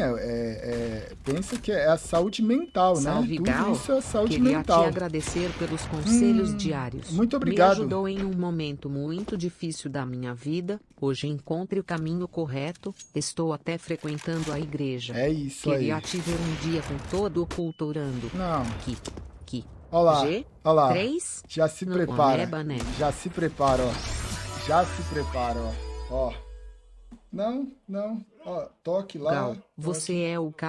também, é, é, é, pensa que é a saúde mental, Salve, né? Tudo isso é saúde Queria mental. te agradecer pelos conselhos Hum, diários. muito obrigado. Me ajudou em um momento muito difícil da minha vida. Hoje encontre o caminho correto. Estou até frequentando a igreja. É isso Queria aí. te ver um dia com todo o culto orando. Não, Que, que, olha lá, G, olha lá. 3, Já se prepara. Né? Já se prepara, ó. Já se prepara, ó. Ó. Não, não. Ó, toque lá. Você é o cara.